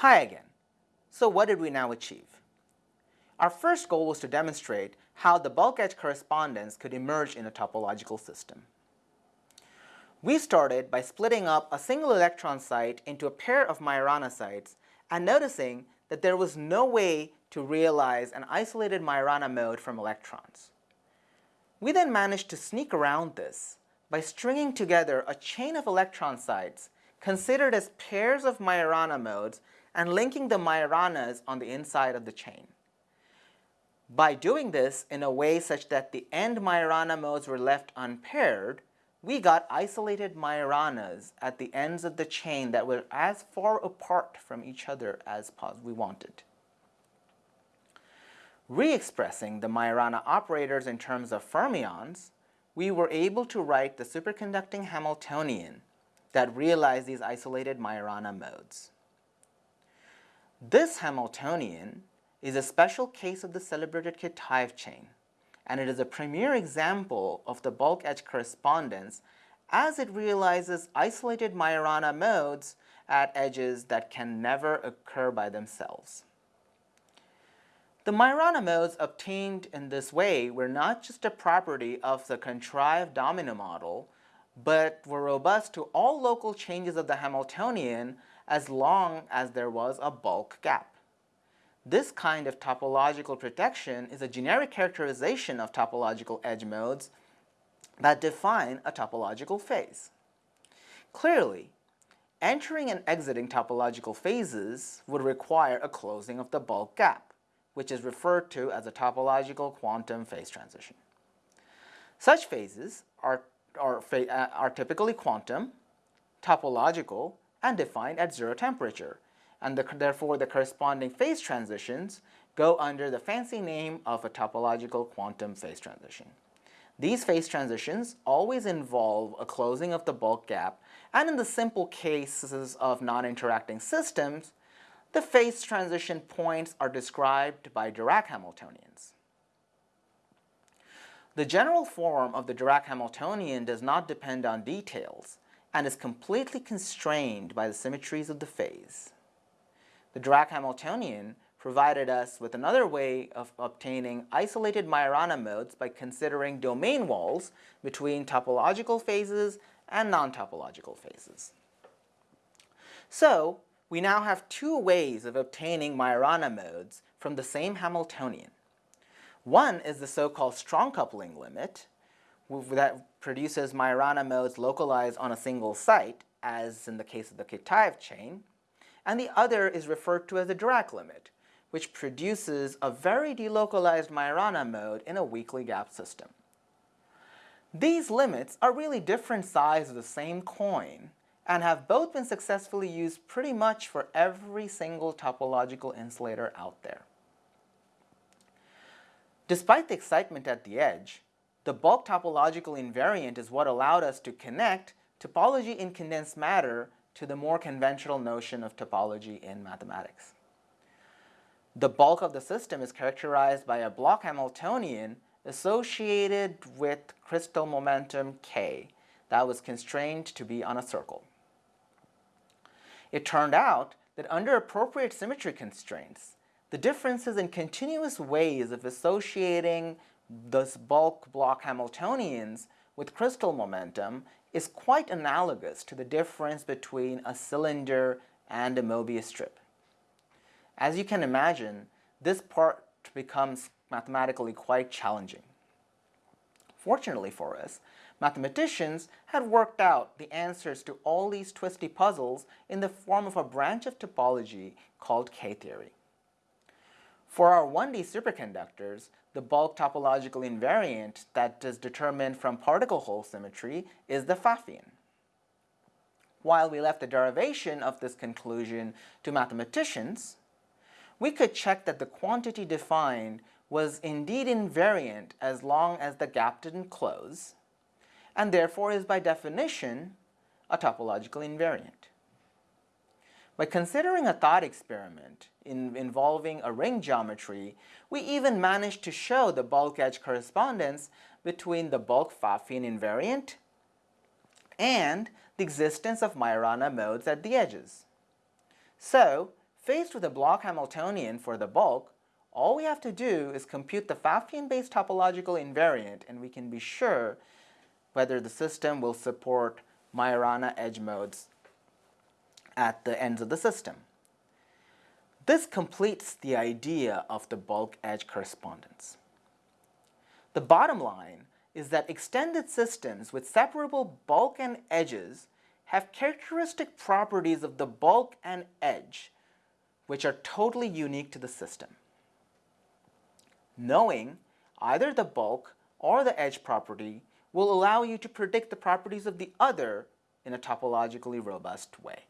Hi again. So what did we now achieve? Our first goal was to demonstrate how the bulk edge correspondence could emerge in a topological system. We started by splitting up a single electron site into a pair of Majorana sites and noticing that there was no way to realize an isolated Majorana mode from electrons. We then managed to sneak around this by stringing together a chain of electron sites considered as pairs of Majorana modes and linking the Majoranas on the inside of the chain. By doing this in a way such that the end Majorana modes were left unpaired, we got isolated Majoranas at the ends of the chain that were as far apart from each other as we wanted. Re-expressing the Majorana operators in terms of fermions, we were able to write the superconducting Hamiltonian that realized these isolated Majorana modes. This Hamiltonian is a special case of the celebrated Kitaev chain, and it is a premier example of the bulk edge correspondence as it realizes isolated Majorana modes at edges that can never occur by themselves. The Majorana modes obtained in this way were not just a property of the contrived domino model, but were robust to all local changes of the Hamiltonian as long as there was a bulk gap. This kind of topological protection is a generic characterization of topological edge modes that define a topological phase. Clearly, entering and exiting topological phases would require a closing of the bulk gap which is referred to as a topological quantum phase transition. Such phases are, are, uh, are typically quantum, topological, and defined at zero temperature, and the, therefore the corresponding phase transitions go under the fancy name of a topological quantum phase transition. These phase transitions always involve a closing of the bulk gap, and in the simple cases of non-interacting systems, the phase transition points are described by Dirac Hamiltonians. The general form of the Dirac Hamiltonian does not depend on details and is completely constrained by the symmetries of the phase. The Dirac Hamiltonian provided us with another way of obtaining isolated Majorana modes by considering domain walls between topological phases and non-topological phases. So, we now have two ways of obtaining Majorana modes from the same Hamiltonian. One is the so-called strong coupling limit that produces Majorana modes localized on a single site, as in the case of the Kitaev chain, and the other is referred to as the Dirac limit, which produces a very delocalized Majorana mode in a weakly gap system. These limits are really different sides of the same coin, and have both been successfully used pretty much for every single topological insulator out there. Despite the excitement at the edge, the bulk topological invariant is what allowed us to connect topology in condensed matter to the more conventional notion of topology in mathematics. The bulk of the system is characterized by a block Hamiltonian associated with crystal momentum k that was constrained to be on a circle. It turned out that under appropriate symmetry constraints, the differences in continuous ways of associating this bulk block Hamiltonians with crystal momentum is quite analogous to the difference between a cylinder and a Mobius strip. As you can imagine, this part becomes mathematically quite challenging. Fortunately for us, Mathematicians had worked out the answers to all these twisty puzzles in the form of a branch of topology called K-theory. For our 1D superconductors, the bulk topological invariant that is determined from particle hole symmetry is the Pfaffian. While we left the derivation of this conclusion to mathematicians, we could check that the quantity defined was indeed invariant as long as the gap didn't close, and therefore is by definition a topological invariant. By considering a thought experiment in involving a ring geometry, we even managed to show the bulk edge correspondence between the bulk Pfaffian invariant and the existence of Majorana modes at the edges. So, Faced with a block Hamiltonian for the bulk, all we have to do is compute the Pfaffian-based topological invariant and we can be sure whether the system will support Majorana edge modes at the ends of the system. This completes the idea of the bulk edge correspondence. The bottom line is that extended systems with separable bulk and edges have characteristic properties of the bulk and edge which are totally unique to the system. Knowing either the bulk or the edge property will allow you to predict the properties of the other in a topologically robust way.